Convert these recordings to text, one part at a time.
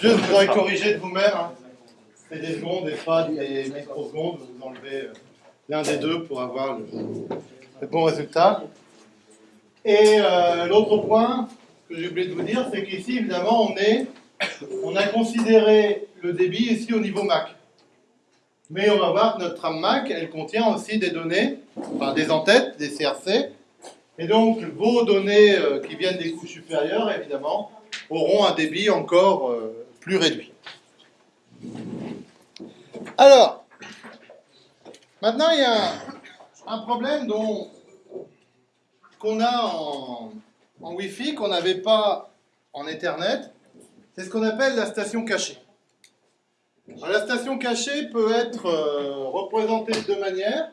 Juste, vous corrigé de vous-même. hein. C'est des secondes et pas des microsecondes. Vous enlevez euh, l'un des deux pour avoir le, bon résultat. Et euh, l'autre point que j'ai oublié de vous dire, c'est qu'ici, évidemment, on, est, on a considéré le débit ici au niveau MAC. Mais on va voir que notre trame MAC, elle contient aussi des données, enfin des entêtes, des CRC. Et donc, vos données euh, qui viennent des couches supérieures, évidemment, auront un débit encore plus réduit. Alors, maintenant, il y a un problème dont qu'on a en, Wi-Fi, qu'on n'avait pas en Ethernet, c'est ce qu'on appelle la station cachée. La station cachée peut être euh, représentée de deux manières.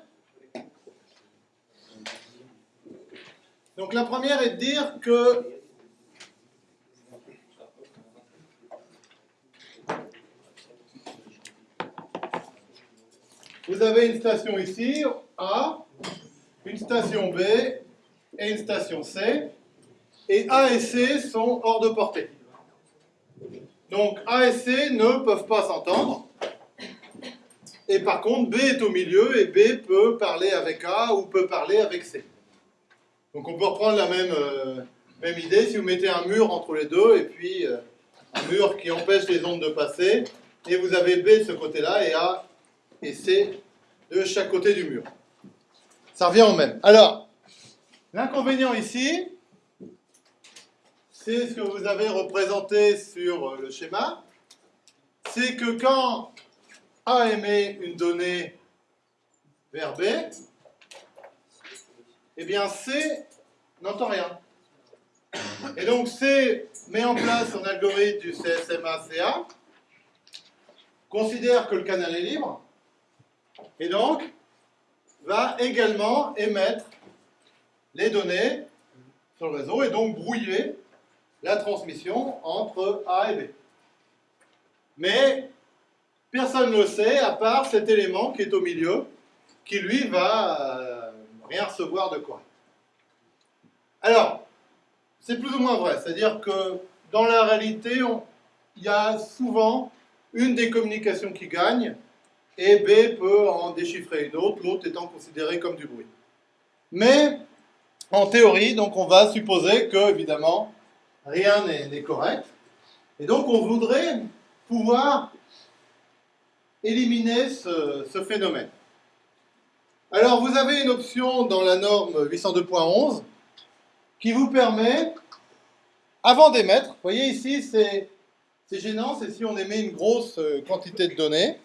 Donc la première est de dire que vous avez une station ici, A, une station B et une station C, et A et C sont hors de portée. Donc A et C ne peuvent pas s'entendre. Et par contre, B est au milieu et B peut parler avec A ou peut parler avec C. Donc on peut reprendre la même, euh, même idée si vous mettez un mur entre les deux et puis euh, un mur qui empêche les ondes de passer. Et vous avez B de ce côté-là et A et C de chaque côté du mur. Ça revient au même. Alors, l'inconvénient ici, c'est ce que vous avez représenté sur le schéma, c'est que quand A émet une donnée vers B, eh bien C n'entend rien. Et donc C met en place son algorithme du CSMA-CA, considère que le canal est libre, et donc va également émettre les données sur le réseau et donc brouiller la transmission entre A et B. Mais personne ne le sait à part cet élément qui est au milieu, qui lui va euh, rien recevoir de quoi. Alors, c'est plus ou moins vrai, c'est-à-dire que dans la réalité, il y a souvent une des communications qui gagne et B peut en déchiffrer une autre, l'autre étant considérée comme du bruit. Mais en théorie, donc on va supposer que, évidemment, rien n'est correct. Et donc on voudrait pouvoir éliminer ce, ce phénomène. Alors vous avez une option dans la norme 802.11 qui vous permet, avant d'émettre, vous voyez ici c'est c'est gênant, c'est si on émet une grosse euh, quantité de données.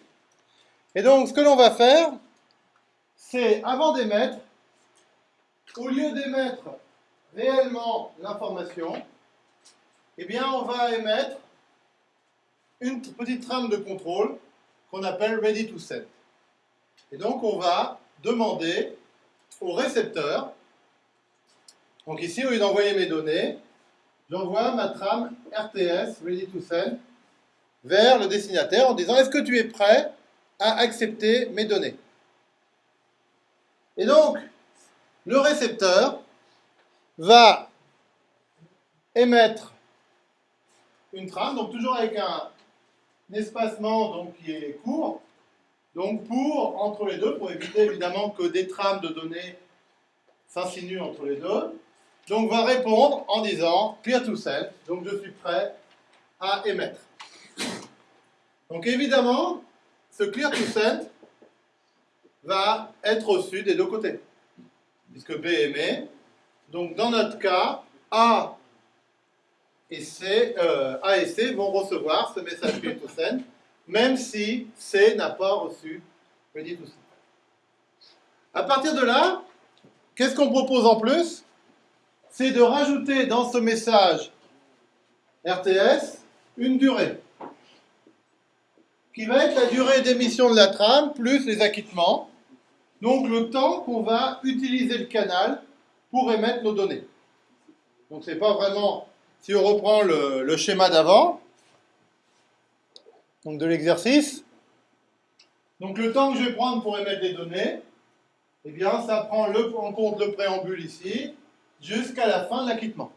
Et donc ce que l'on va faire, c'est avant d'émettre, au lieu d'émettre réellement l'information, eh bien, on va émettre une petite trame de contrôle qu'on appelle ready to send. Et donc, on va demander au récepteur, donc ici, au lieu d'envoyer mes données, j'envoie ma trame RTS ready to send vers le destinataire en disant est-ce que tu es prêt à accepter mes données Et donc, le récepteur va émettre une trame, donc toujours avec un, espacement donc, qui est court, donc pour, entre les deux, pour éviter évidemment que des trames de données s'insinuent entre les deux, donc va répondre en disant clear to send, donc je suis prêt à émettre. Donc évidemment, ce clear to send va être reçu des deux côtés, puisque B émet. Donc dans notre cas, A et C, euh, A et C vont recevoir ce message clear to send, même si C n'a pas reçu ready to send. À partir de là, qu'est-ce qu'on propose en plus? C'est de rajouter dans ce message RTS une durée, qui va être la durée d'émission de la trame plus les acquittements, donc le temps qu'on va utiliser le canal pour émettre nos données. Donc c'est pas vraiment, si on reprend le, schéma d'avant, donc de l'exercice, donc le temps que je vais prendre pour émettre les données, eh bien ça prend en compte le préambule ici, jusqu'à la fin de l'acquittement.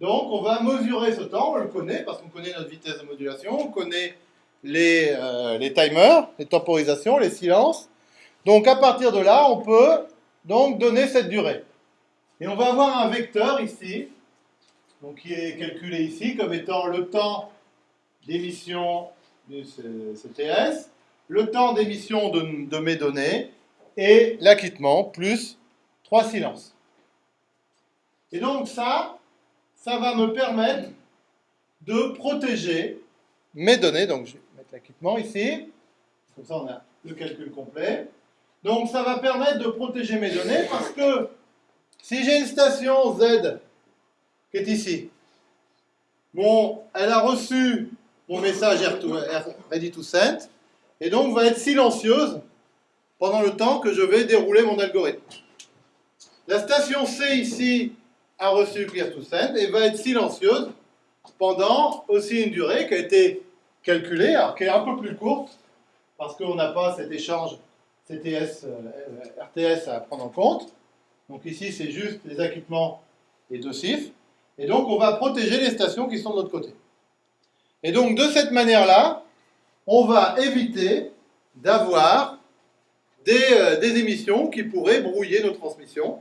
Donc on va mesurer ce temps, on le connaît parce qu'on connaît notre vitesse de modulation, on connaît les, euh, les timers, les temporisations, les silences. Donc à partir de là, on peut donc donner cette durée. Et on va avoir un vecteur ici, donc qui est calculé ici comme étant le temps d'émission du CTS, le temps d'émission de, de, mes données et l'acquittement plus trois silences. Et donc ça, ça va me permettre de protéger mes données. Donc je vais mettre l'acquittement ici, comme ça on a le calcul complet. Donc ça va permettre de protéger mes données parce que si j'ai une station Z qui est ici, elle a reçu mon message ready to send et donc va être silencieuse pendant le temps que je vais dérouler mon algorithme. La station C ici a reçu clear to send et va être silencieuse pendant aussi une durée qui a été calculée, alors qui est un peu plus courte parce qu'on n'a pas cet échange CTS, euh, RTS à prendre en compte. Donc ici, c'est juste les équipements et deux CIF. Et donc, on va protéger les stations qui sont de l'autre côté. Et donc, de cette manière-là, on va éviter d'avoir des, euh, des, émissions qui pourraient brouiller nos transmissions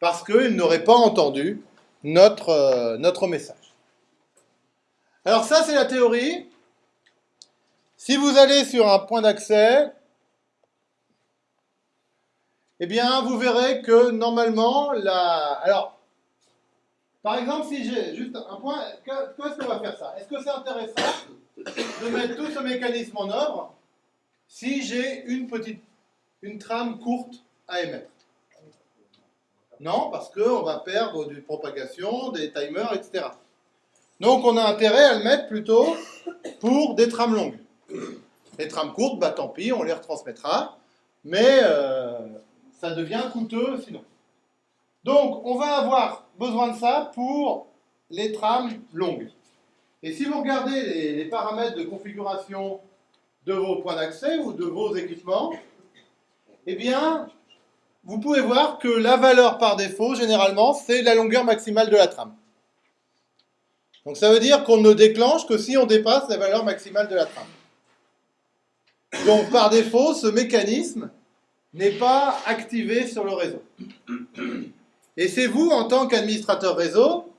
parce qu'ils n'auraient pas entendu notre, euh, notre message. Alors ça, c'est la théorie. Si vous allez sur un point d'accès, eh bien, vous verrez que normalement. Alors, par exemple, si j'ai juste un point, qu'est-ce qu'on va faire ça? Est-ce que c'est intéressant de mettre tout ce mécanisme en œuvre si j'ai une petite, une trame courte à émettre? Non, parce qu'on va perdre du propagation, des timers, etc. Donc, on a intérêt à le mettre plutôt pour des trames longues. Les trames courtes, bah tant pis, on les retransmettra. Mais euh, ça devient coûteux sinon. Donc, on va avoir besoin de ça pour les trames longues. Et si vous regardez les, paramètres de configuration de vos points d'accès ou de vos équipements, eh bien, vous pouvez voir que la valeur par défaut, généralement, c'est la longueur maximale de la trame. Donc ça veut dire qu'on ne déclenche que si on dépasse la valeur maximale de la trame. Donc par défaut, ce mécanisme n'est pas activé sur le réseau. Et c'est vous, en tant qu'administrateur réseau,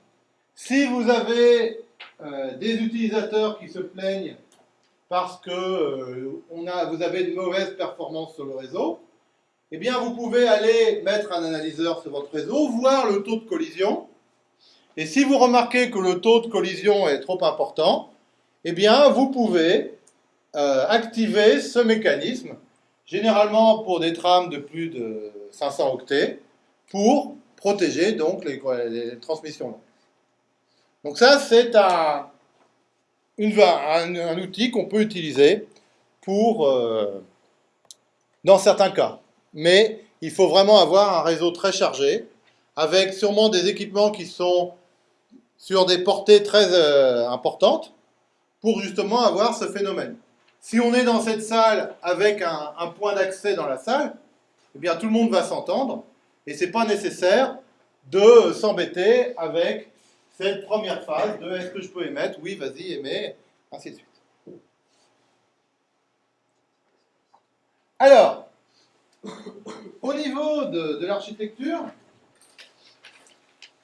si vous avez euh, des utilisateurs qui se plaignent parce que euh, vous avez de mauvaises performances sur le réseau, eh bien vous pouvez aller mettre un analyseur sur votre réseau, voir le taux de collision, et si vous remarquez que le taux de collision est trop important, eh bien vous pouvez euh, activer ce mécanisme généralement pour des trames de plus de 500 octets, pour protéger donc les, transmissions. Donc ça, c'est un, un, outil qu'on peut utiliser pour, euh, dans certains cas. Mais il faut vraiment avoir un réseau très chargé, avec sûrement des équipements qui sont sur des portées très euh, importantes, pour justement avoir ce phénomène. Si on est dans cette salle avec un, point d'accès dans la salle, eh bien tout le monde va s'entendre et ce n'est pas nécessaire de s'embêter avec cette première phase de est-ce que je peux émettre? Oui, vas-y, émets, ainsi de suite. Alors, de, l'architecture,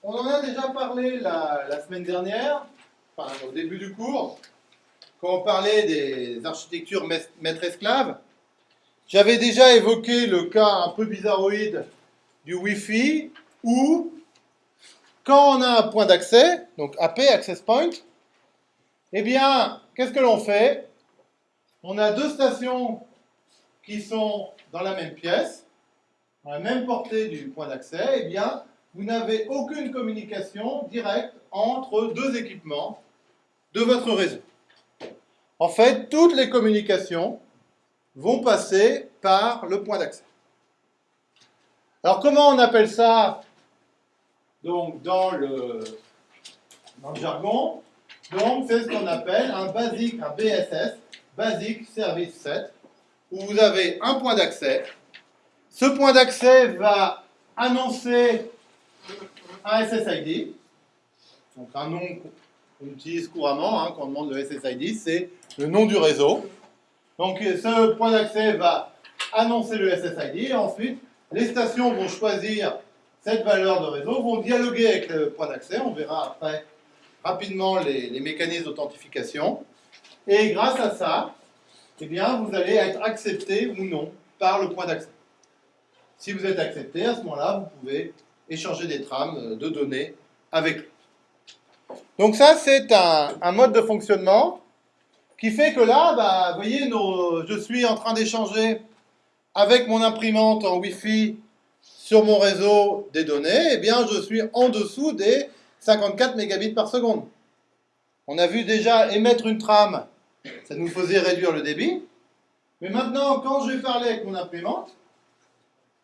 on en a déjà parlé la, semaine dernière, au début du cours, quand on parlait des architectures maître-esclave, j'avais déjà évoqué le cas un peu bizarroïde du Wi-Fi, où, quand on a un point d'accès, donc AP, Access Point, eh bien, qu'est-ce que l'on fait? On a deux stations qui sont dans la même pièce, dans la même portée du point d'accès, eh bien, vous n'avez aucune communication directe entre deux équipements de votre réseau. En fait, toutes les communications vont passer par le point d'accès. Alors, comment on appelle ça donc, dans, le, jargon? Donc, c'est ce qu'on appelle un basic, un BSS, Basic Service Set, où vous avez un point d'accès. Ce point d'accès va annoncer un SSID. Donc un nom qu'on utilise couramment hein, quand on demande le SSID, c'est le nom du réseau. Donc ce point d'accès va annoncer le SSID et ensuite les stations vont choisir cette valeur de réseau, vont dialoguer avec le point d'accès. On verra après rapidement les, mécanismes d'authentification. Et grâce à ça, eh bien, vous allez être accepté ou non par le point d'accès. Si vous êtes accepté, à ce moment-là, vous pouvez échanger des trames de données avec lui. Donc ça, c'est un, mode de fonctionnement qui fait que là, bah, vous voyez, je suis en train d'échanger avec mon imprimante en Wi-Fi sur mon réseau des données, eh bien, je suis en dessous des 54 mégabits par seconde. On a vu déjà émettre une trame, ça nous faisait réduire le débit. Mais maintenant, quand je vais parler avec mon imprimante,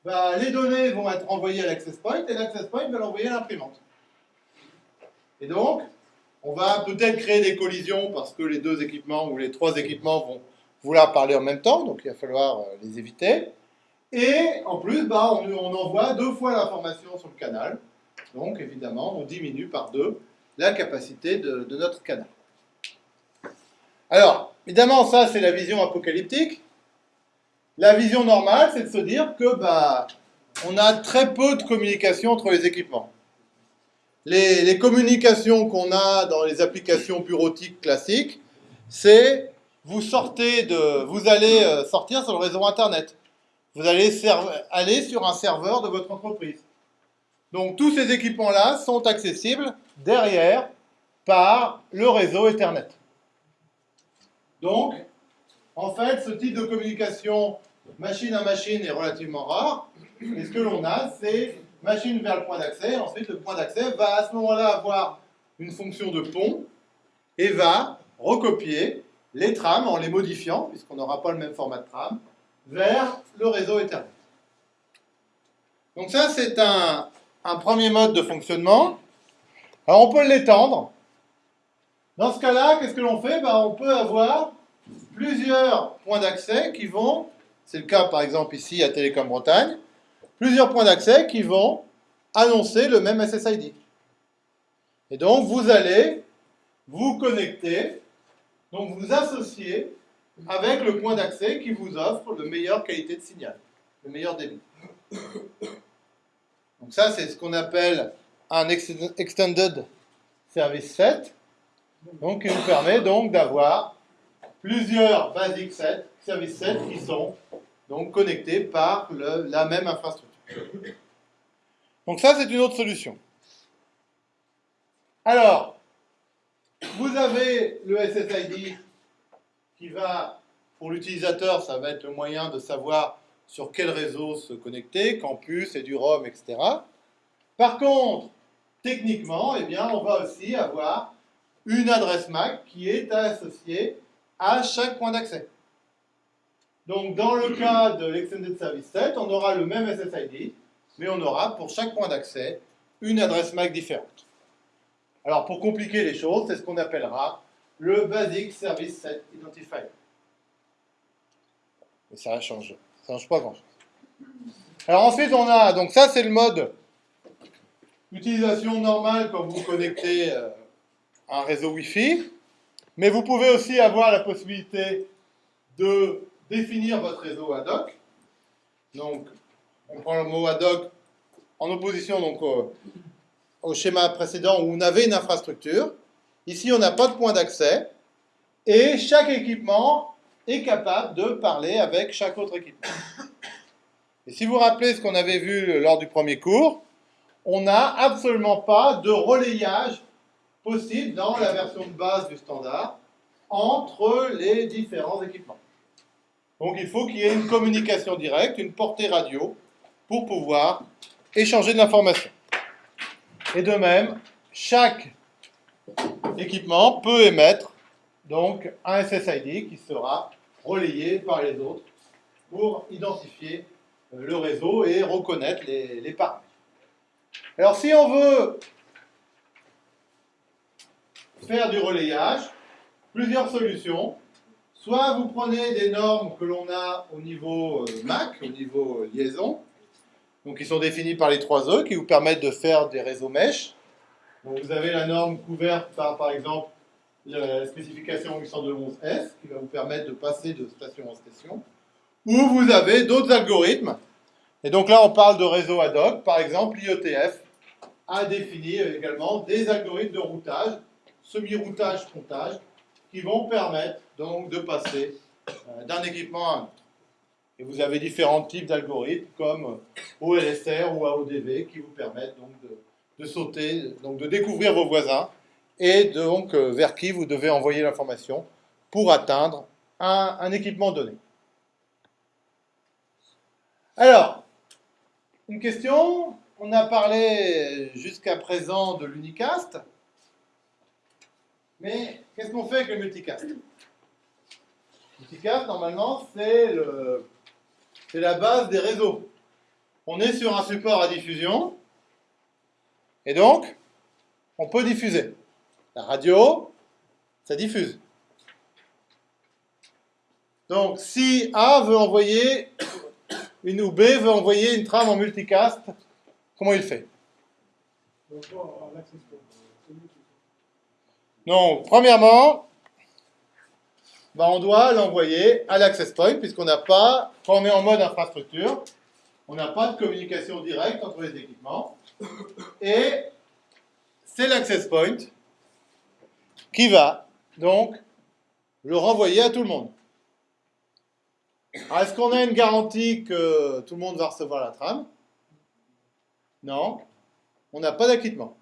bah, les données vont être envoyées à l'access point et l'access point va l'envoyer à l'imprimante. Et donc, on va peut-être créer des collisions parce que les deux équipements ou les trois équipements vont vouloir parler en même temps, donc il va falloir euh, les éviter. Et en plus, bah, on, envoie deux fois l'information sur le canal. Donc évidemment, on diminue par deux la capacité de, de notre canal. Alors, évidemment, ça c'est la vision apocalyptique. La vision normale, c'est de se dire que bah, on a très peu de communication entre les équipements. Les, communications qu'on a dans les applications bureautiques classiques, c'est vous sortez de, vous allez euh, sortir sur le réseau Internet. Vous allez aller sur un serveur de votre entreprise. Donc tous ces équipements-là sont accessibles derrière par le réseau Ethernet. Donc, en fait, ce type de communication machine à machine est relativement rare. Et ce que l'on a, c'est machine vers le point d'accès. Ensuite, le point d'accès va à ce moment-là avoir une fonction de pont et va recopier les trames en les modifiant, puisqu'on n'aura pas le même format de trame, vers le réseau Ethernet. Donc ça, c'est un, un, premier mode de fonctionnement. Alors on peut l'étendre. Dans ce cas-là, qu'est-ce que l'on fait? Ben, On peut avoir plusieurs points d'accès qui vont, c'est le cas par exemple ici à Télécom Bretagne, plusieurs points d'accès qui vont annoncer le même SSID. Et donc, vous allez vous connecter, donc vous associer avec le point d'accès qui vous offre la meilleure qualité de signal, le meilleur débit. Donc ça, c'est ce qu'on appelle un Extended Service Set, donc qui nous permet donc d'avoir plusieurs basic sets, service sets qui sont donc connectés par la même infrastructure. Donc ça, c'est une autre solution. Alors, vous avez le SSID qui va, pour l'utilisateur, ça va être le moyen de savoir sur quel réseau se connecter, campus, et du ROM, etc. Par contre, techniquement, eh bien, on va aussi avoir une adresse MAC qui est associée à chaque point d'accès. Donc, dans le cas de l'Extended Service Set, on aura le même SSID, mais on aura pour chaque point d'accès une adresse MAC différente. Alors, pour compliquer les choses, c'est ce qu'on appellera le Basic Service Set Identifier. Mais ça change, ça change pas grand-chose. Alors ensuite, on a, donc ça c'est le mode utilisation normale quand vous connectez euh, à un réseau Wi-Fi, mais vous pouvez aussi avoir la possibilité de définir votre réseau ad hoc. Donc, on prend le mot ad hoc en opposition donc, au, schéma précédent où on avait une infrastructure. Ici, on n'a pas de point d'accès. Et chaque équipement est capable de parler avec chaque autre équipement. Et si vous vous rappelez ce qu'on avait vu lors du premier cours, on n'a absolument pas de relayage possible dans la version de base du standard entre les différents équipements. Donc il faut qu'il y ait une communication directe, une portée radio, pour pouvoir échanger de l'information. Et de même, chaque équipement peut émettre donc un SSID qui sera relayé par les autres pour identifier euh, le réseau et reconnaître les, les paramètres. Alors si on veut faire du relayage, plusieurs solutions. Soit vous prenez des normes que l'on a au niveau euh, MAC, au niveau euh, liaison, donc qui sont définies par les trois E, qui vous permettent de faire des réseaux mesh. Donc vous avez la norme couverte par, par exemple, la spécification 802.11s, qui va vous permettre de passer de station en station, ou vous avez d'autres algorithmes. Et donc là, on parle de réseau ad hoc. Par exemple, l'IETF a défini également des algorithmes de routage, semi-routage, frontage, qui vont permettre donc de passer euh, d'un équipement à un autre. Et vous avez différents types d'algorithmes comme OLSR ou AODV qui vous permettent donc de, sauter, donc de découvrir vos voisins et donc euh, vers qui vous devez envoyer l'information pour atteindre un, un équipement donné. Alors, une question, on a parlé jusqu'à présent de l'unicast, mais qu'est-ce qu'on fait avec le multicast? Multicast, normalement, c'est la base des réseaux. On est sur un support à diffusion, et donc, on peut diffuser. La radio, ça diffuse. Donc, si A veut envoyer une ou B veut envoyer une trame en multicast, comment il fait? Non, premièrement, bah, on doit l'envoyer à l'access point, puisqu'on n'a pas, quand on est en mode infrastructure, on n'a pas de communication directe entre les équipements. Et c'est l'access point qui va donc le renvoyer à tout le monde. Est-ce qu'on a une garantie que tout le monde va recevoir la trame? Non. On n'a pas d'acquittement.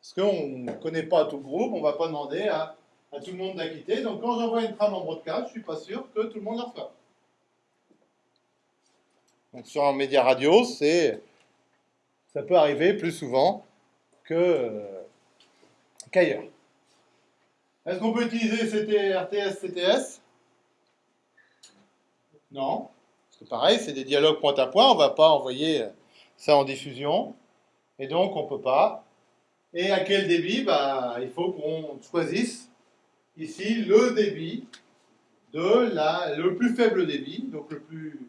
Parce qu'on ne connaît pas tout le groupe, on ne va pas demander à, tout le monde d'acquitter. Donc quand j'envoie une trame en broadcast, je ne suis pas sûr que tout le monde la reçoive. Donc sur un média radio, c'est ça peut arriver plus souvent que qu'ailleurs. Est-ce qu'on peut utiliser CT, RTS, CTS non. Parce que pareil, c'est des dialogues point à point, on ne va pas envoyer ça en diffusion. Et donc, on ne peut pas. Et à quel débit? Bah, Il faut qu'on choisisse ici le débit de la, le plus faible débit, donc le, plus,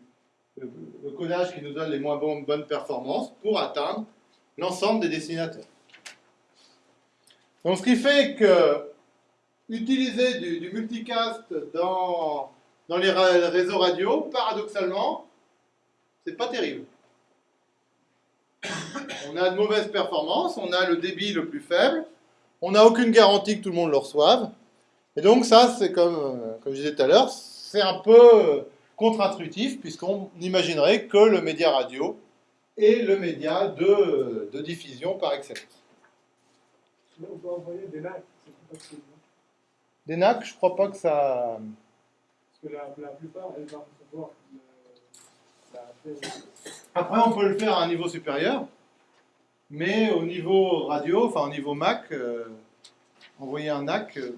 le, codage qui nous donne les moins bonnes performances pour atteindre l'ensemble des destinataires. Donc ce qui fait que utiliser du multicast dans dans les réseaux radio, paradoxalement, c'est pas terrible. On a de mauvaises performances, on a le débit le plus faible, on n'a aucune garantie que tout le monde le reçoive. Et donc ça, c'est comme, euh, comme je disais tout à l'heure, c'est un peu contre-intuitif, puisqu'on imaginerait que le média radio est le média de, de diffusion par excellence. On peut envoyer des NAC, c'est Des NAC, je crois pas que ça que la, plupart, elles vont recevoir Après, on peut le faire à un niveau supérieur, mais au niveau radio, enfin au niveau Mac, euh, envoyer un NAC, euh,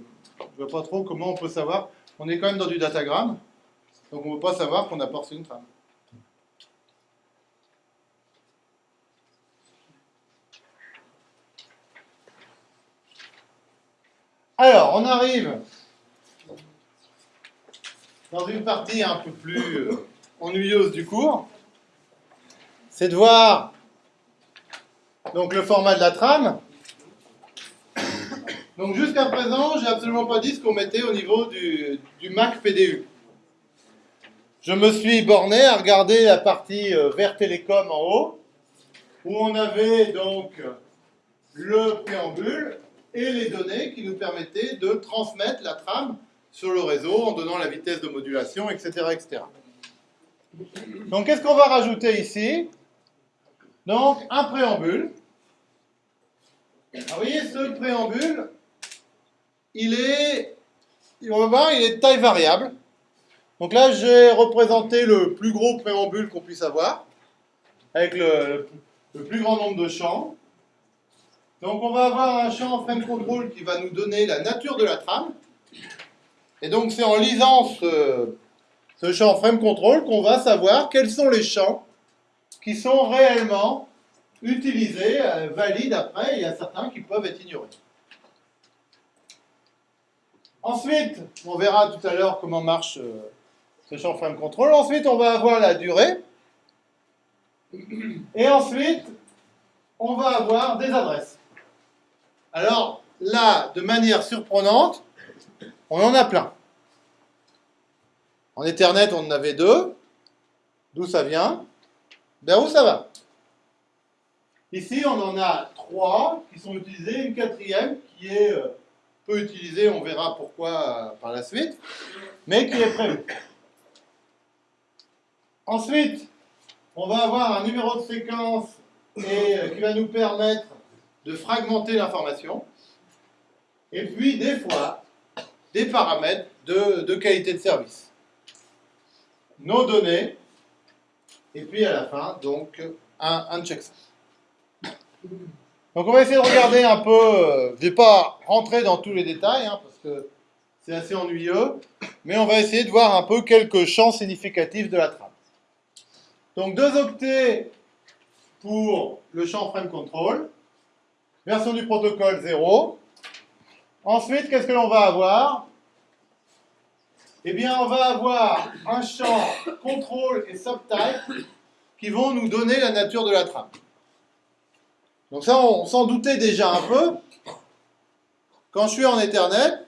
je ne vois pas trop comment on peut savoir. On est quand même dans du datagramme, donc on ne peut pas savoir qu'on a porté une trame. Alors, on arrive dans une partie un peu plus euh, ennuyeuse du cours, c'est de voir donc, le format de la trame. Donc jusqu'à présent, j'ai absolument pas dit ce qu'on mettait au niveau du, Mac PDU. Je me suis borné à regarder la partie euh, vert télécom en haut, où on avait donc le préambule et les données qui nous permettaient de transmettre la trame sur le réseau en donnant la vitesse de modulation, etc. etc. Donc qu'est-ce qu'on va rajouter ici? Donc un préambule. vous voyez, ce préambule, il est, on va voir, il est de taille variable. Donc là, j'ai représenté le plus gros préambule qu'on puisse avoir, avec le, plus grand nombre de champs. Donc on va avoir un champ frame control qui va nous donner la nature de la trame. Et donc c'est en lisant ce, champ frame control qu'on va savoir quels sont les champs qui sont réellement utilisés, euh, valides après, il y a certains qui peuvent être ignorés. Ensuite, on verra tout à l'heure comment marche euh, ce champ frame control. Ensuite, on va avoir la durée. Et ensuite, on va avoir des adresses. Alors là, de manière surprenante, on en a plein. En Ethernet, on en avait deux. D'où ça vient? Vers où ça va? Ici, on en a trois qui sont utilisés, une quatrième qui est euh, peu utilisée, on verra pourquoi euh, par la suite, mais qui est prévue. Ensuite, on va avoir un numéro de séquence et, euh, qui va nous permettre de fragmenter l'information. Et puis, des fois, des paramètres de, qualité de service. Nos données, et puis à la fin, donc, un, un checksum. Donc on va essayer de regarder un peu, euh, je ne vais pas rentrer dans tous les détails, hein, parce que c'est assez ennuyeux, mais on va essayer de voir un peu quelques champs significatifs de la trame. Donc deux octets pour le champ frame control, version du protocole 0. Ensuite, qu'est-ce que l'on va avoir? Eh bien, on va avoir un champ control et subtype qui vont nous donner la nature de la trame. Donc ça, on s'en doutait déjà un peu. Quand je suis en Ethernet,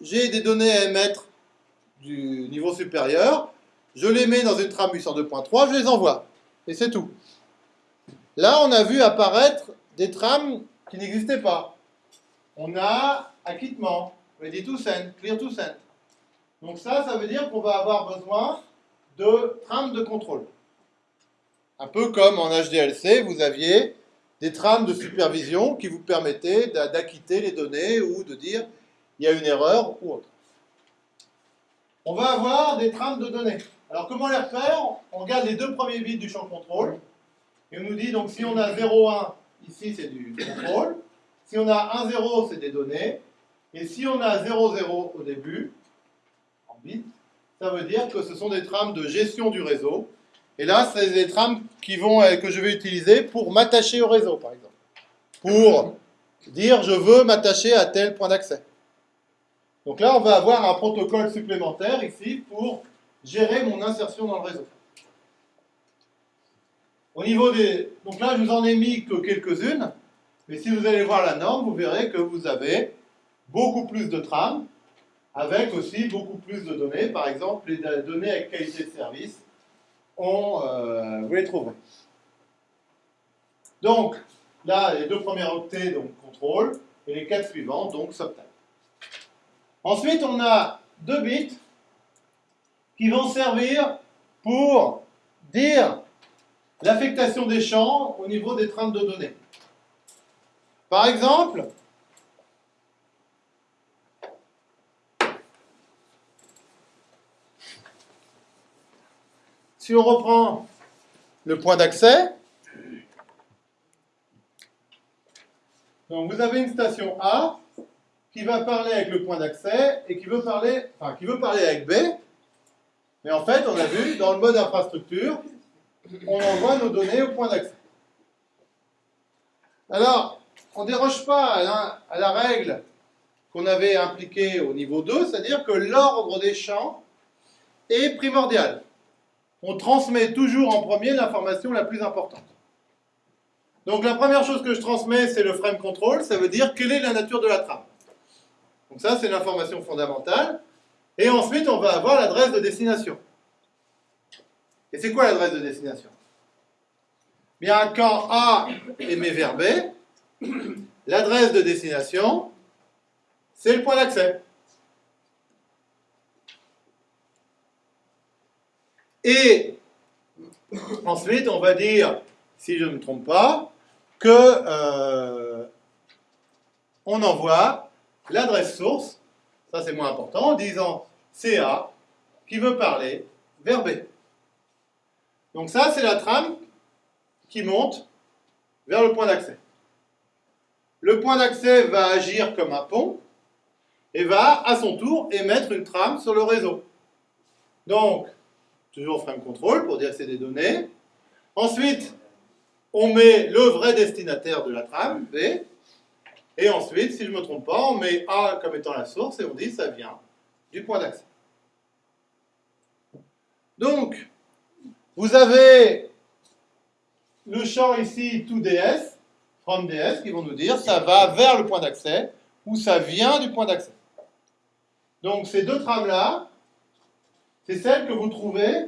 j'ai des données à émettre du niveau supérieur, je les mets dans une trame 802.3, je les envoie. Et c'est tout. Là, on a vu apparaître des trames qui n'existaient pas. On a acquittement, ready to send, clear to send. Donc ça, ça veut dire qu'on va avoir besoin de trames de contrôle. Un peu comme en HDLC, vous aviez des trames de supervision qui vous permettaient d'acquitter les données ou de dire il y a une erreur ou autre. On va avoir des trames de données. Alors comment les refaire? On regarde les deux premiers bits du champ contrôle et on nous dit donc si on a 0,1 ici c'est du contrôle, si on a 1,0 c'est des données et si on a 0,0 au début en bits, ça veut dire que ce sont des trames de gestion du réseau et là, c'est des trames euh, que je vais utiliser pour m'attacher au réseau, par exemple. Pour dire je veux m'attacher à tel point d'accès. Donc là, on va avoir un protocole supplémentaire ici pour gérer mon insertion dans le réseau. Des... Donc là, je vous en ai mis que quelques-unes, mais si vous allez voir la norme, vous verrez que vous avez beaucoup plus de trames, avec aussi beaucoup plus de données, par exemple les données avec qualité de service, on, euh, vous les. Donc, là, les deux premiers octets, donc contrôle, et les quatre suivants, donc subtype. Ensuite, on a deux bits qui vont servir pour dire l'affectation des champs au niveau des trames de données. Par exemple, Si on reprend le point d'accès, donc vous avez une station A qui va parler avec le point d'accès et qui veut parler, enfin, qui veut parler avec B. Mais en fait, on a vu, dans le mode infrastructure, on envoie nos données au point d'accès. Alors, on ne déroge pas à la, à la règle qu'on avait impliquée au niveau 2, c'est-à-dire que l'ordre des champs est primordial on transmet toujours en premier l'information la plus importante. Donc la première chose que je transmets, c'est le frame control, ça veut dire quelle est la nature de la trame. Donc ça, c'est l'information fondamentale. Et ensuite, on va avoir l'adresse de destination. Et c'est quoi l'adresse de destination? Bien, quand A émet vers B, l'adresse de destination, c'est le point d'accès. Et ensuite, on va dire, si je ne me trompe pas, que euh, on envoie l'adresse source, ça c'est moins important, en disant CA qui veut parler vers B. Donc ça, c'est la trame qui monte vers le point d'accès. Le point d'accès va agir comme un pont et va, à son tour, émettre une trame sur le réseau. Donc, toujours frame control pour dire que c'est des données. Ensuite, on met le vrai destinataire de la trame, B. Et ensuite, si je ne me trompe pas, on met A comme étant la source et on dit ça vient du point d'accès. Donc, vous avez le champ ici 2DS, from DS qui vont nous dire ça va vers le point d'accès ou ça vient du point d'accès. Donc ces deux trames-là, c'est celles que vous trouvez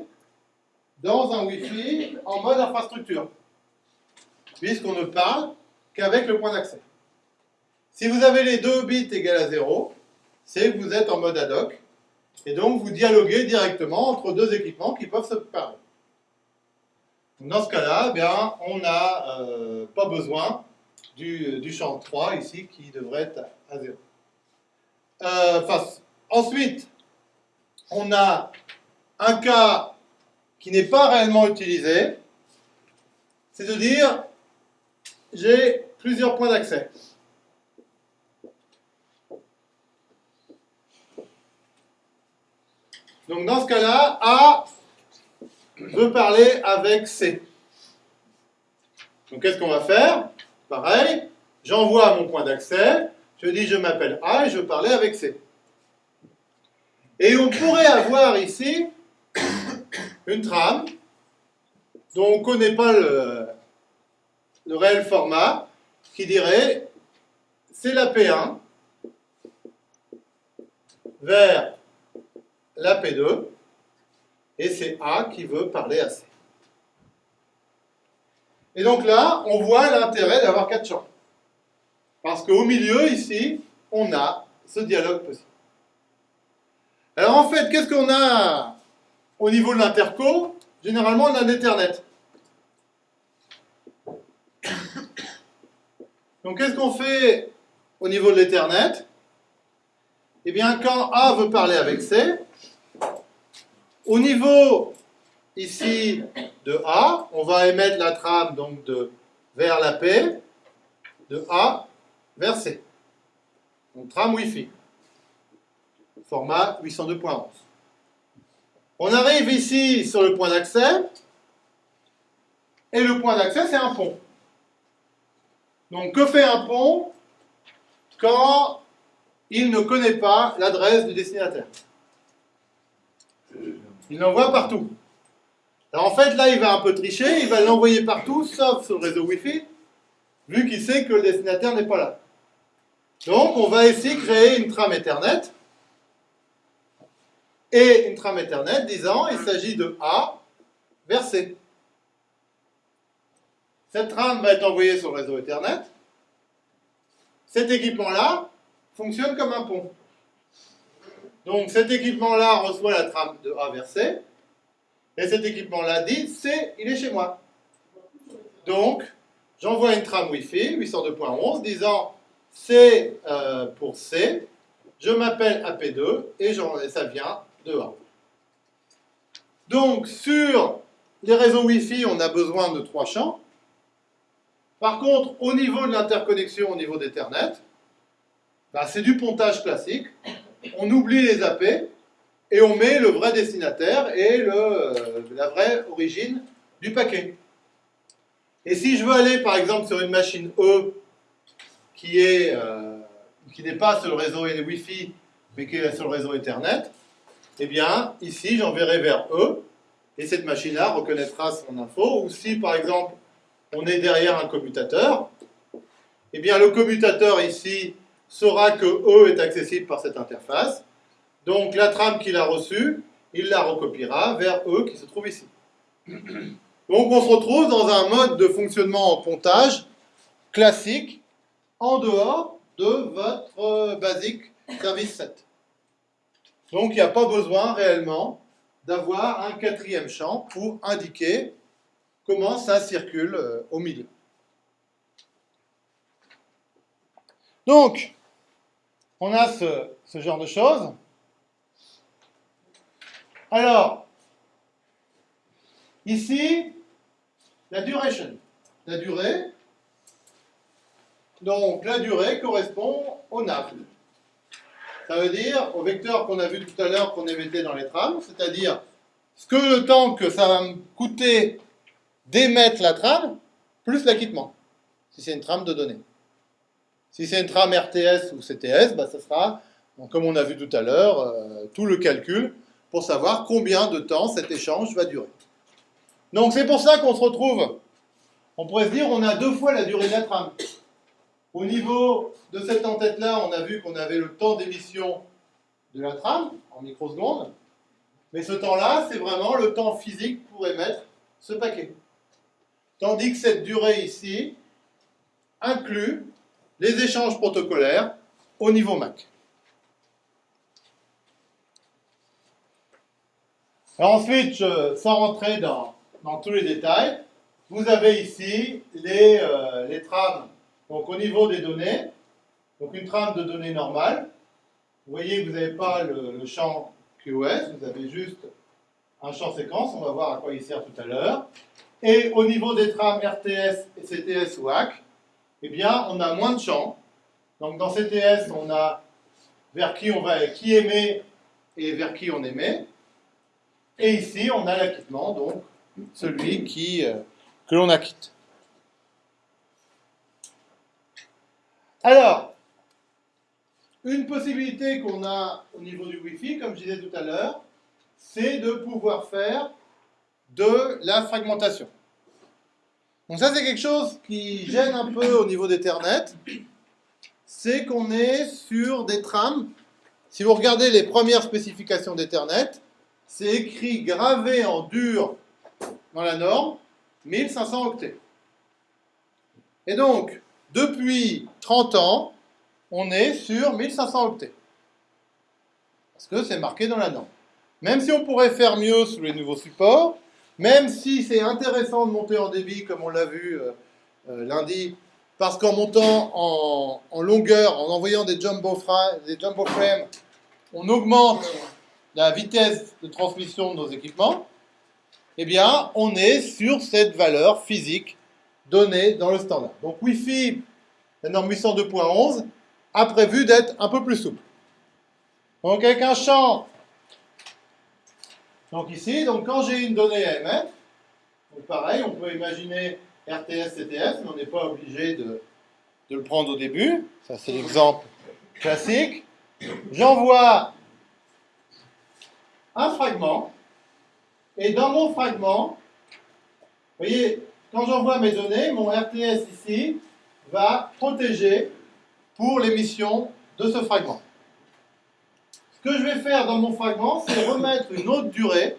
dans un Wi-Fi en mode infrastructure, puisqu'on ne parle qu'avec le point d'accès. Si vous avez les deux bits égales à 0, c'est que vous êtes en mode ad hoc, et donc vous dialoguez directement entre deux équipements qui peuvent se parler. Dans ce cas-là, eh on n'a euh, pas besoin du, champ 3 ici qui devrait être à 0. Euh, ensuite, on a un cas qui n'est pas réellement utilisé, c'est de dire j'ai plusieurs points d'accès. Donc dans ce cas-là, A veut parler avec C. Donc qu'est-ce qu'on va faire? Pareil, j'envoie mon point d'accès, je dis je m'appelle A et je veux parler avec C. Et on pourrait avoir ici une trame dont on ne connaît pas le, réel format, qui dirait c'est la P1 vers la P2, et c'est A qui veut parler à C. Et donc là, on voit l'intérêt d'avoir quatre champs. Parce qu'au milieu, ici, on a ce dialogue possible. Alors en fait, qu'est-ce qu'on a au niveau de l'interco Généralement, on a l'Ethernet. Donc qu'est-ce qu'on fait au niveau de l'Ethernet? Eh bien, quand A veut parler avec C, au niveau ici de A, on va émettre la trame donc de vers la P, de A vers C. Donc trame Wi-Fi, format 802.11. On arrive ici sur le point d'accès, et le point d'accès c'est un pont. Donc que fait un pont quand il ne connaît pas l'adresse du destinataire? Il l'envoie partout. En fait, là, il va un peu tricher, il va l'envoyer partout, sauf sur le réseau Wi-Fi, vu qu'il sait que le destinataire n'est pas là. Donc, on va ici créer une trame Ethernet, et une trame Ethernet disant il s'agit de A vers C. Cette trame va être envoyée sur le réseau Ethernet. Cet équipement-là fonctionne comme un pont. Donc cet équipement-là reçoit la trame de A vers C, et cet équipement-là dit C, il est chez moi. Donc, j'envoie une trame Wi-Fi 802.11 disant C euh, pour C, je m'appelle AP2 et, et ça vient Donc, sur les réseaux Wi-Fi, on a besoin de trois champs. Par contre, au niveau de l'interconnexion, au niveau d'Ethernet, bah, c'est du pontage classique. On oublie les AP et on met le vrai destinataire et euh, la vraie origine du paquet. Et si je veux aller par exemple sur une machine E qui euh, n'est pas sur le réseau Wi-Fi mais qui est sur le réseau Ethernet, eh bien ici j'enverrai vers E et cette machine-là reconnaîtra son info. Ou si par exemple on est derrière un commutateur, eh bien le commutateur ici saura que E est accessible par cette interface donc la trame qu'il a reçue, il la recopiera vers E qui se trouve ici. Donc on se retrouve dans un mode de fonctionnement en pontage classique en dehors de votre basique service 7. Donc il n'y a pas besoin réellement d'avoir un quatrième champ pour indiquer comment ça circule euh, au milieu. Donc, on a ce genre de choses. Alors, ici, la duration. La durée. Donc, la durée correspond au NAV. Ça veut dire au vecteur qu'on a vu tout à l'heure qu'on émettait dans les trames, c'est-à-dire ce que le temps que ça va me coûter d'émettre la trame, plus l'acquittement, si c'est une trame de données. Si c'est une trame RTS ou CTS, bah, ça sera, comme on a vu tout à l'heure, euh, tout le calcul pour savoir combien de temps cet échange va durer. Donc c'est pour ça qu'on se retrouve on pourrait se dire on a deux fois la durée de la trame. Au niveau de cette en-tête-là, on a vu qu'on avait le temps d'émission de la trame en microsecondes. Mais ce temps-là, c'est vraiment le temps physique pour émettre ce paquet. Tandis que cette durée ici inclut les échanges protocolaires au niveau MAC. ensuite, sans rentrer dans, tous les détails, vous avez ici les, euh, les trames donc, au niveau des données. Donc une trame de données normale. Vous voyez que vous n'avez pas le, champ QoS, vous avez juste un champ séquence, on va voir à quoi il sert tout à l'heure. Et au niveau des trames RTS, CTS ou AC, eh bien, on a moins de champs. Donc dans CTS, on a vers qui on va, qui émet et vers qui on émet. Et ici, on a l'acquittement, donc celui qui, euh, que l'on acquitte. Alors, une possibilité qu'on a au niveau du Wi-Fi, comme je disais tout à l'heure, c'est de pouvoir faire de la fragmentation. Donc ça, c'est quelque chose qui gêne un peu au niveau d'Ethernet, c'est qu'on est sur des trames. Si vous regardez les premières spécifications d'Ethernet, c'est écrit gravé en dur dans la norme 1500 octets. Et donc, depuis 30 ans, on est sur 1500 octets. Parce que c'est marqué dans la norme. Même si on pourrait faire mieux sous les nouveaux supports, même si c'est intéressant de monter en débit, comme on l'a vu euh, euh, lundi, parce qu'en montant en, longueur, en envoyant des jumbo, des jumbo frames, on augmente la vitesse de transmission de nos équipements, eh bien, on est sur cette valeur physique donnée dans le standard. Donc, Wi-Fi, la norme 802.11, a prévu d'être un peu plus souple. Donc avec un champ, donc ici, donc quand j'ai une donnée à pareil, on peut imaginer RTS, CTS, mais on n'est pas obligé de, de, le prendre au début. Ça, c'est l'exemple classique. J'envoie un fragment, et dans mon fragment, vous voyez, quand j'envoie mes données, mon RTS ici va protéger pour l'émission de ce fragment. Ce que je vais faire dans mon fragment, c'est remettre une autre durée,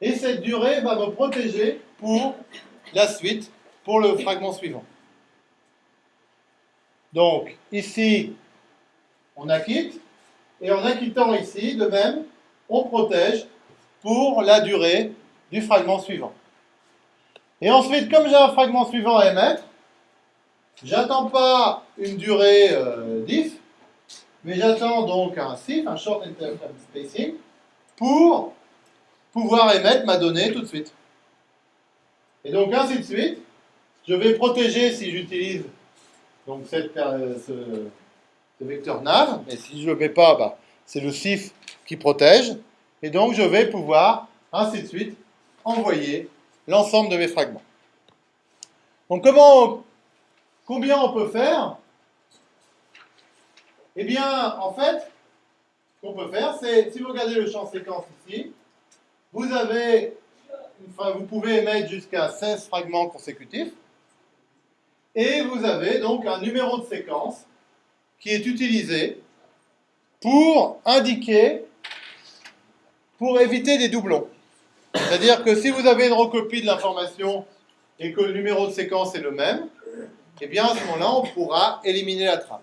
et cette durée va me protéger pour la suite, pour le fragment suivant. Donc, ici, on acquitte, et en acquittant ici, de même, on protège pour la durée du fragment suivant. Et ensuite, comme j'ai un fragment suivant à émettre, J'attends pas une durée euh, diff, mais j'attends donc un SIF, un Short Interframe Spacing, pour pouvoir émettre ma donnée tout de suite. Et donc ainsi de suite, je vais protéger si j'utilise donc euh, ce, vecteur nav, mais si je ne le mets pas, bah, c'est le SIF qui protège, et donc je vais pouvoir ainsi de suite envoyer l'ensemble de mes fragments. Donc comment Combien on peut faire? Eh bien, en fait, ce qu'on peut faire, c'est, si vous regardez le champ séquence ici, vous avez, enfin, vous pouvez émettre jusqu'à 16 fragments consécutifs, et vous avez donc un numéro de séquence qui est utilisé pour indiquer, pour éviter des doublons. C'est-à-dire que si vous avez une recopie de l'information et que le numéro de séquence est le même, eh bien à ce moment-là, on pourra éliminer la trame.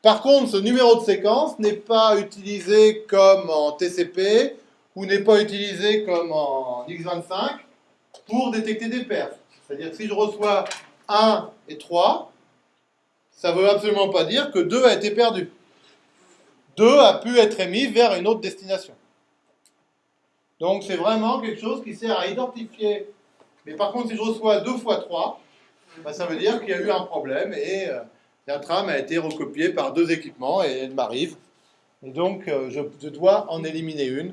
Par contre, ce numéro de séquence n'est pas utilisé comme en TCP ou n'est pas utilisé comme en X25 pour détecter des pertes. C'est-à-dire que si je reçois 1 et 3, ça ne veut absolument pas dire que 2 a été perdu. 2 a pu être émis vers une autre destination. Donc c'est vraiment quelque chose qui sert à identifier. Mais par contre, si je reçois 2 fois 3, bah, ça veut dire qu'il y a eu un problème et euh, la trame a été recopiée par deux équipements et elle m'arrive. Et donc, euh, je, dois en éliminer une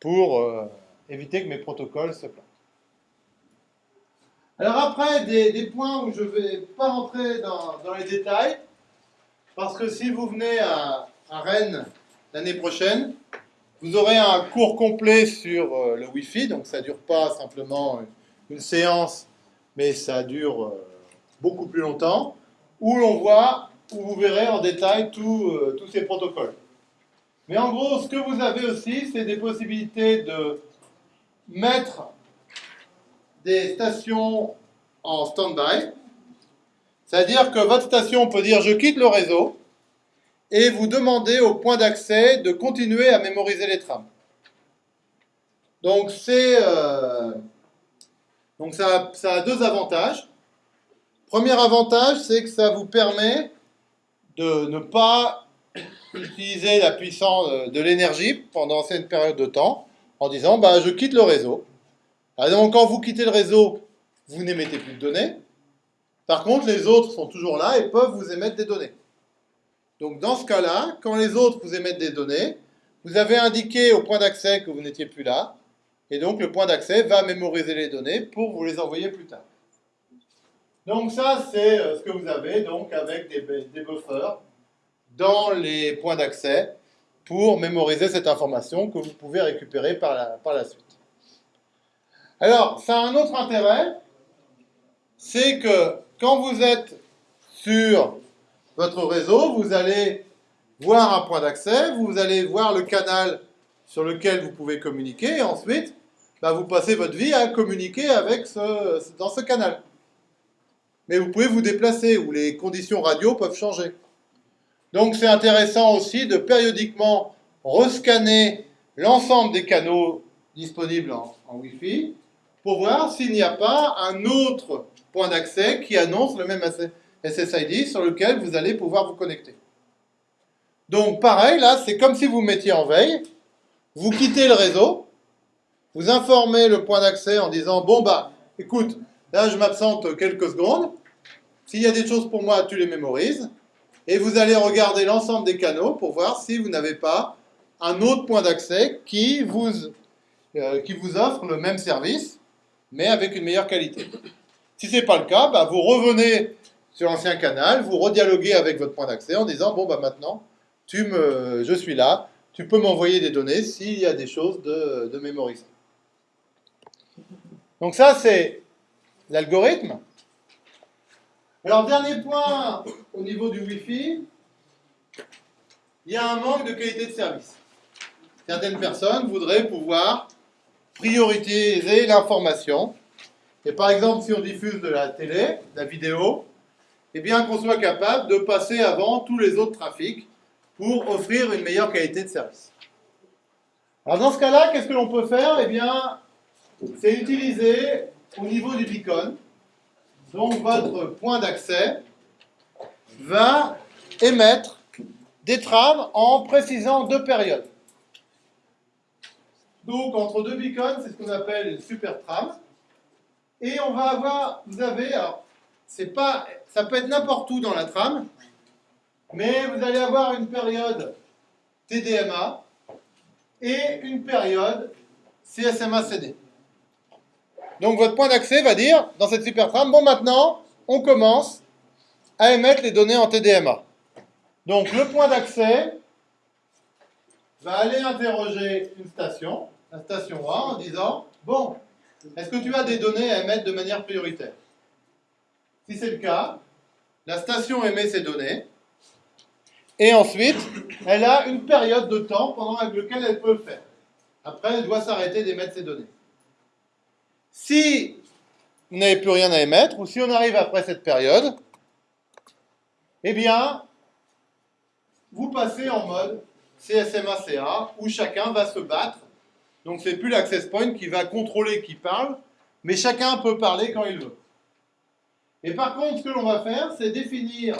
pour euh, éviter que mes protocoles se plantent. Alors après, des, points où je ne vais pas rentrer dans, les détails, parce que si vous venez à, à Rennes l'année prochaine, vous aurez un cours complet sur le Wi-Fi, donc ça ne dure pas simplement une séance mais ça dure euh, beaucoup plus longtemps, où l'on voit, où vous verrez en détail euh, tous ces protocoles. Mais en gros, ce que vous avez aussi, c'est des possibilités de mettre des stations en stand-by. C'est-à-dire que votre station peut dire je quitte le réseau et vous demander au point d'accès de continuer à mémoriser les trames. Donc, euh, donc ça, ça a deux avantages. Premier avantage, c'est que ça vous permet de ne pas utiliser la puissance de l'énergie pendant cette période de temps en disant bah, je quitte le réseau. Donc quand vous quittez le réseau, vous n'émettez plus de données. Par contre, les autres sont toujours là et peuvent vous émettre des données. Donc dans ce cas-là, quand les autres vous émettent des données, vous avez indiqué au point d'accès que vous n'étiez plus là, et donc le point d'accès va mémoriser les données pour vous les envoyer plus tard. Donc ça, c'est euh, ce que vous avez donc avec des, buffers dans les points d'accès pour mémoriser cette information que vous pouvez récupérer par la, par la suite. Alors, ça a un autre intérêt, c'est que quand vous êtes sur votre réseau, vous allez voir un point d'accès, vous allez voir le canal sur lequel vous pouvez communiquer, et ensuite, bah, vous passez votre vie à communiquer dans ce canal. Mais vous pouvez vous déplacer, ou les conditions radio peuvent changer. Donc c'est intéressant aussi de périodiquement rescanner l'ensemble des canaux disponibles en, Wi-Fi pour voir s'il n'y a pas un autre point d'accès qui annonce le même SSID sur lequel vous allez pouvoir vous connecter. Donc pareil, là, c'est comme si vous mettiez en veille, vous quittez le réseau, vous informez le point d'accès en disant, bon bah, écoute, là je m'absente quelques secondes, s'il y a des choses pour moi, tu les mémorises, et vous allez regarder l'ensemble des canaux pour voir si vous n'avez pas un autre point d'accès qui, vous, euh, qui vous offre le même service, mais avec une meilleure qualité. Si ce n'est pas le cas, bah, vous revenez sur l'ancien canal, vous redialoguez avec votre point d'accès en disant, bon, bah, maintenant, tu me, je suis là, tu peux m'envoyer des données s'il y a des choses de, de mémoriser. Donc ça, c'est l'algorithme. Alors, dernier point au niveau du Wi-Fi, il y a un manque de qualité de service. Certaines personnes voudraient pouvoir prioriser l'information. Et par exemple, si on diffuse de la télé, de la vidéo, eh bien qu'on soit capable de passer avant tous les autres trafics pour offrir une meilleure qualité de service. Alors dans ce cas-là, qu'est-ce que l'on peut faire? Eh bien, c'est utiliser au niveau du beacon donc votre point d'accès va émettre des trames en précisant deux périodes. Donc entre deux beacons, c'est ce qu'on appelle une super trame. Et on va avoir, vous avez, alors, c'est pas, ça peut être n'importe où dans la trame, mais vous allez avoir une période TDMA et une période CSMA-CD. Donc votre point d'accès va dire, dans cette super trame, bon maintenant, on commence à émettre les données en TDMA. Donc le point d'accès va aller interroger une station, la station A, en disant, bon, est-ce que tu as des données à émettre de manière prioritaire? Si c'est le cas, la station émet ces données, et ensuite, elle a une période de temps pendant laquelle elle peut le faire. Après, elle doit s'arrêter d'émettre ces données. Si vous n'avez plus rien à émettre, ou si on arrive après cette période, eh bien, vous passez en mode CSMA-CA, où chacun va se battre. Donc, c'est plus l'access point qui va contrôler qui parle, mais chacun peut parler quand il veut. Et par contre, ce que l'on va faire, c'est définir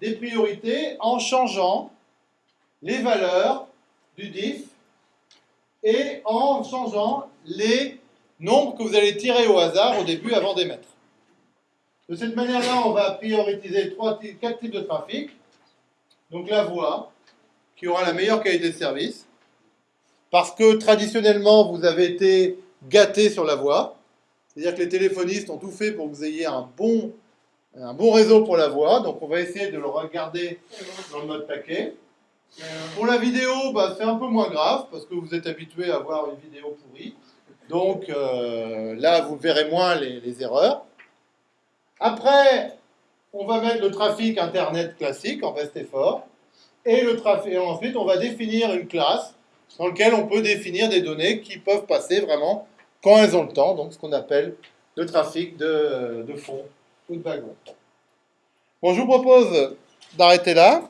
des priorités en changeant les valeurs du diff et en changeant les nombre que vous allez tirer au hasard au début avant d'émettre. De cette manière-là, on va prioriser trois, quatre types de trafic. Donc la voix, qui aura la meilleure qualité de service, parce que traditionnellement, vous avez été gâté sur la voix. C'est-à-dire que les téléphonistes ont tout fait pour que vous ayez un bon, un bon réseau pour la voix. Donc on va essayer de le regarder dans le mode paquet. Pour la vidéo, bah, c'est un peu moins grave, parce que vous êtes habitué à voir une vidéo pourrie. Donc euh, là, vous verrez moins les, erreurs. Après, on va mettre le trafic Internet classique en reste fort. Et, le trafic, et ensuite, on va définir une classe dans laquelle on peut définir des données qui peuvent passer vraiment quand elles ont le temps, donc ce qu'on appelle le trafic de, de fond ou de wagon. Bon, je vous propose d'arrêter là.